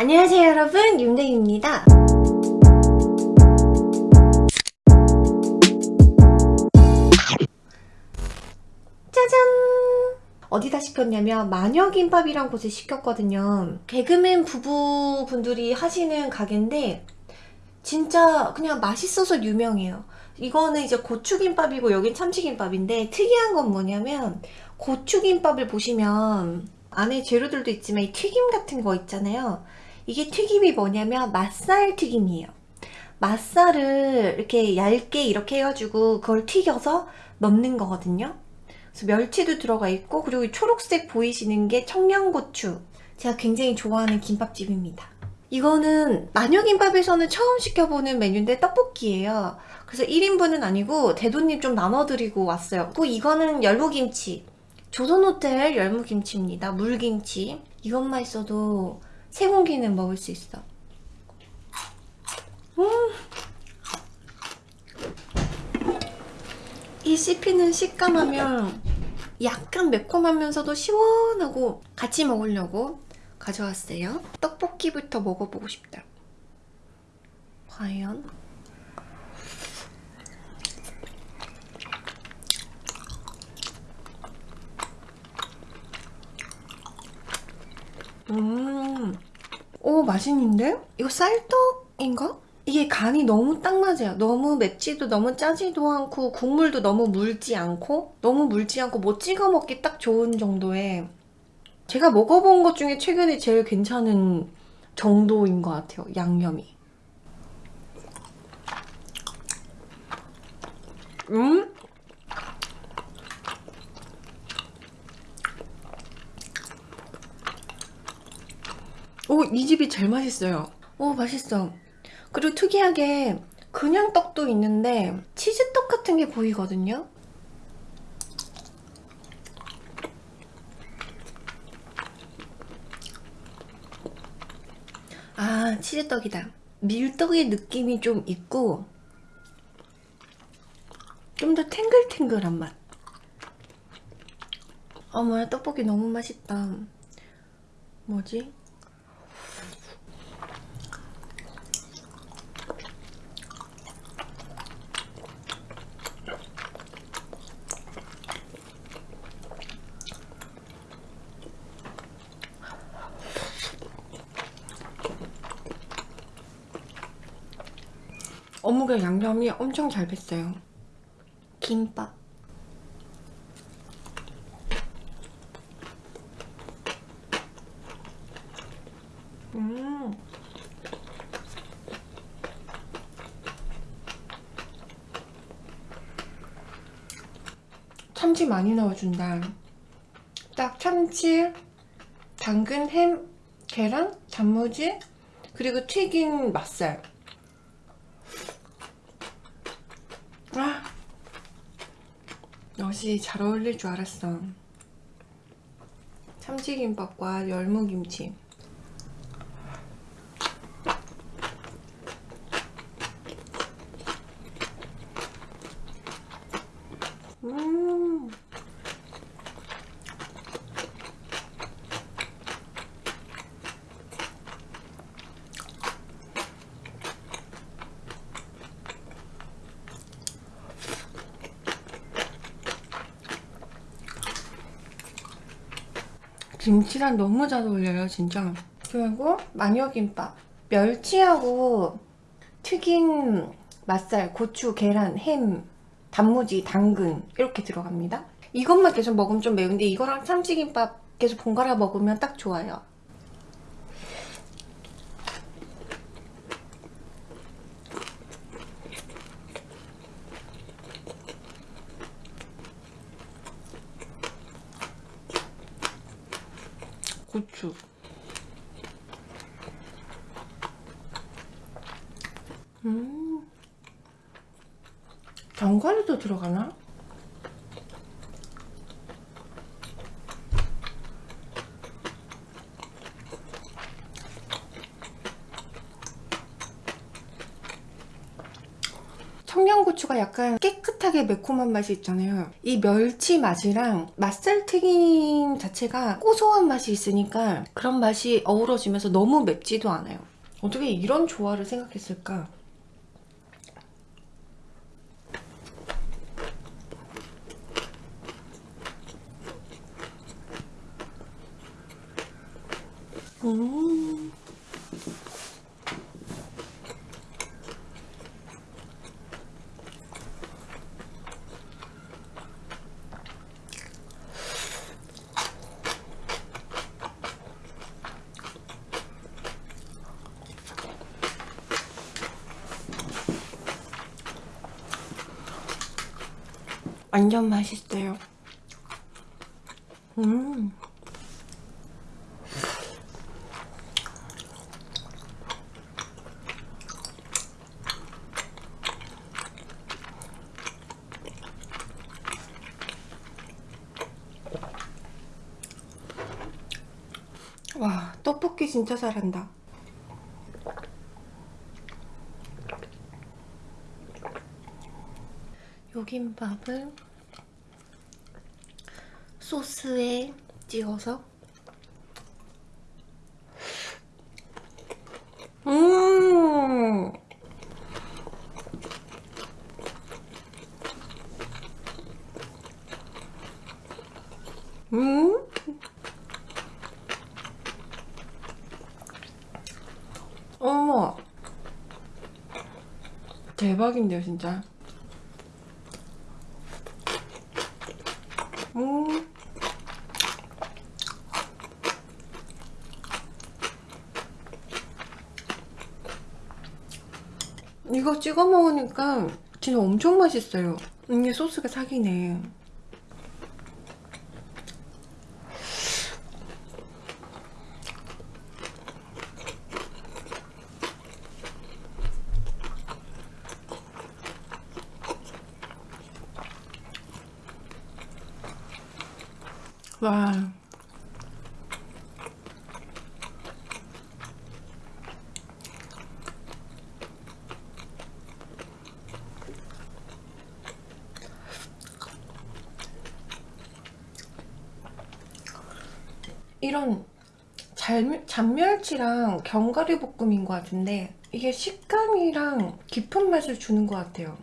안녕하세요 여러분. 윤댕입니다. 짜잔! 어디다 시켰냐면 마녀김밥이란 곳에 시켰거든요. 개그맨 부부분들이 하시는 가게인데 진짜 그냥 맛있어서 유명해요. 이거는 이제 고추김밥이고 여긴 참치김밥인데 특이한 건 뭐냐면 고추김밥을 보시면 안에 재료들도 있지만 이 튀김 같은 거 있잖아요 이게 튀김이 뭐냐면 맛살 튀김이에요. 맛살을 이렇게 얇게 이렇게 해가지고 그걸 튀겨서 넣는 거거든요. 그래서 멸치도 들어가 있고 그리고 이 초록색 보이시는 게 청양고추. 제가 굉장히 좋아하는 김밥집입니다. 이거는 마녀김밥에서는 처음 시켜보는 메뉴인데 떡볶이에요. 그래서 1인분은 아니고 대도님 좀 나눠드리고 왔어요. 그 이거는 열무김치. 조선호텔 열무김치입니다. 물김치. 이것만 있어도 세 공기는 먹을 수 있어 음. 이 씹히는 식감하면 약간 매콤하면서도 시원하고 같이 먹으려고 가져왔어요 떡볶이부터 먹어보고 싶다 과연? 음, 오 맛있는데? 이거 쌀떡인가? 이게 간이 너무 딱 맞아요 너무 맵지도 너무 짜지도 않고 국물도 너무 물지 않고 너무 물지 않고 뭐 찍어 먹기 딱 좋은 정도의 제가 먹어본 것 중에 최근에 제일 괜찮은 정도인 것 같아요 양념이 음? 오, 이 집이 제일 맛있어요. 오, 맛있어. 그리고 특이하게 그냥 떡도 있는데 치즈떡 같은 게 보이거든요. 아, 치즈떡이다. 밀떡의 느낌이 좀 있고 좀 더 탱글탱글한 맛. 어머야, 떡볶이 너무 맛있다. 뭐지? 어묵의 양념이 엄청 잘 뱄어요. 김밥. 음. 참치 많이 넣어준다 딱 참치, 당근, 햄, 계란, 단무지 그리고 튀긴 맛살 아, 역시 잘 어울릴 줄 알았어. 참치김밥과 열무김치. 음 김치랑 너무 잘 어울려요 진짜. 그리고 마녀김밥. 멸치하고 튀긴 맛살, 고추, 계란, 햄, 단무지, 당근 이렇게 들어갑니다. 이것만 계속 먹으면 좀 매운데 이거랑 참치김밥 계속 번갈아 먹으면 딱 좋아요 고추 음 견과류도 들어가나? 청양고추가 약간 깨끗하게 매콤한 맛이 있잖아요. 이 멸치 맛이랑 맛살 튀김 자체가 고소한 맛이 있으니까 그런 맛이 어우러지면서 너무 맵지도 않아요. 어떻게 이런 조화를 생각했을까? 음. 완전 맛있어요. 음. 와, 떡볶이 진짜 잘한다. 요 김밥을 소스에 찍어서? 음! 음? 어머! 대박인데요 진짜 음. 이거 찍어 먹으니까 진짜 엄청 맛있어요. 이게 소스가 사기네. 와. 이런 잘, 잔멸치랑 견과류 볶음인 것 같은데 이게 식감이랑 깊은 맛을 주는 것 같아요.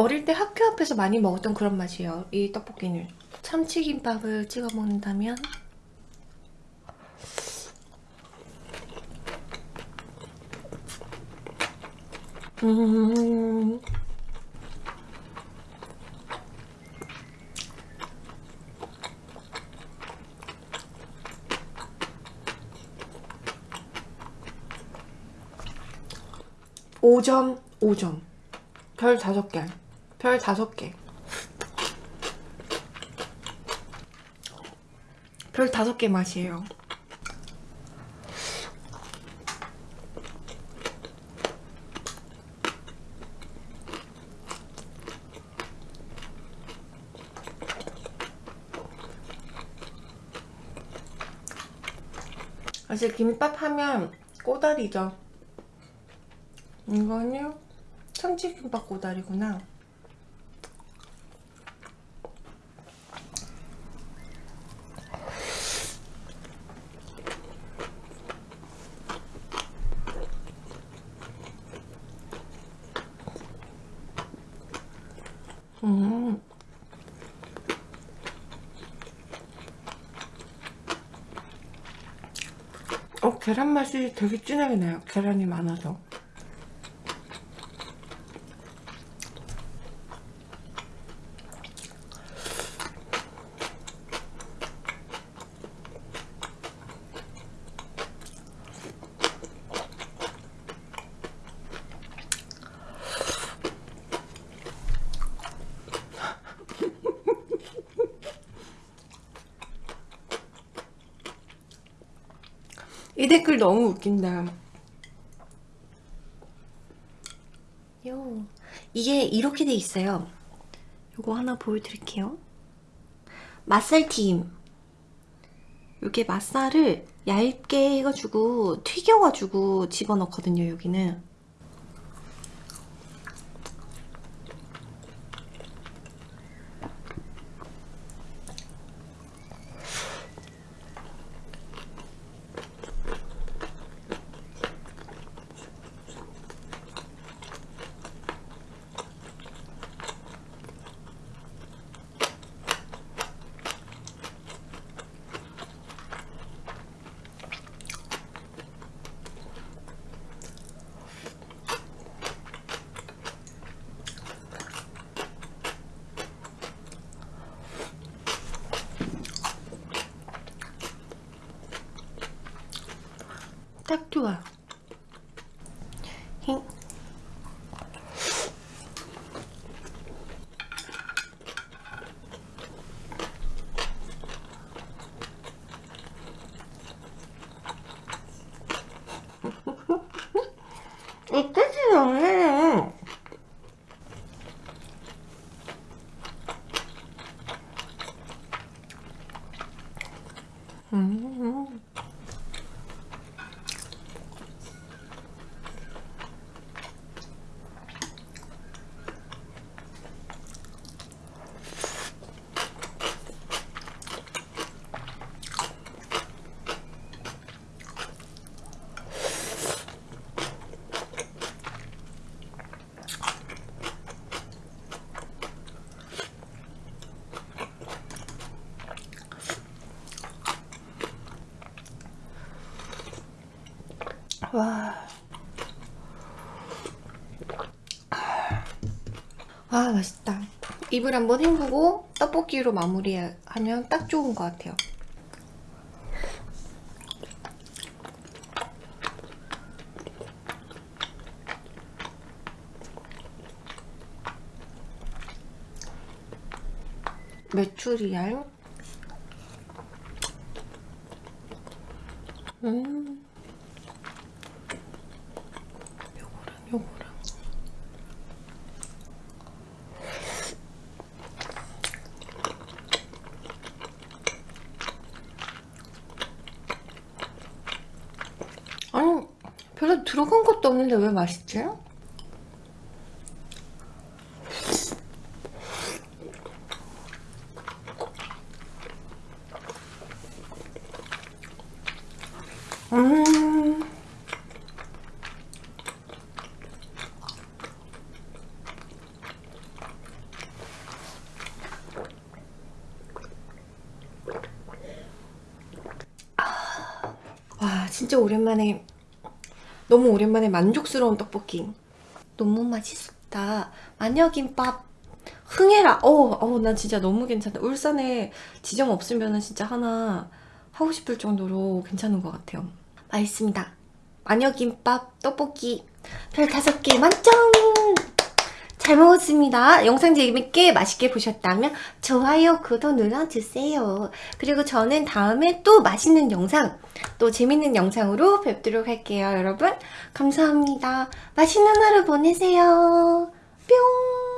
어릴 때 학교 앞에서 많이 먹었던 그런 맛이에요. 이 떡볶이는. 참치김밥을 찍어 먹는다면 음. 오점오점별 다섯 개. 별 다섯 개. 별 다섯 개 맛이에요. 사실 김밥 하면 꼬다리죠. 이거는 참치김밥 꼬다리구나. 음. 어, 계란 맛이 되게 진하게 나요. 계란이 많아서. 이 댓글 너무 웃긴다. 요 이게 이렇게 돼 있어요. 요거 하나 보여드릴게요. 맛살튀김. 요게 맛살을 얇게 해가지고 튀겨가지고 집어넣거든요. 여기는. 와. 아, 맛있다. 입을 한번 헹구고 떡볶이로 마무리하면 딱 좋은 것 같아요. 메추리알. 음. 요거랑 요거랑 아니 들어간 것도 없는데 왜 맛있지? 음 와 진짜 오랜만에 너무 오랜만에 만족스러운 떡볶이. 너무 맛있었다. 마녀김밥. 흥해라. 어어난 진짜 너무 괜찮다. 울산에 지점 없으면 진짜 하나 하고 싶을 정도로 괜찮은 것 같아요. 맛있습니다. 마녀김밥 떡볶이. 별 다섯 개 만점 잘 먹었습니다. 영상 재밌게 맛있게 보셨다면 좋아요, 구독 눌러주세요. 그리고 저는 다음에 또 맛있는 영상, 또 재밌는 영상으로 뵙도록 할게요. 여러분 감사합니다. 맛있는 하루 보내세요. 뿅!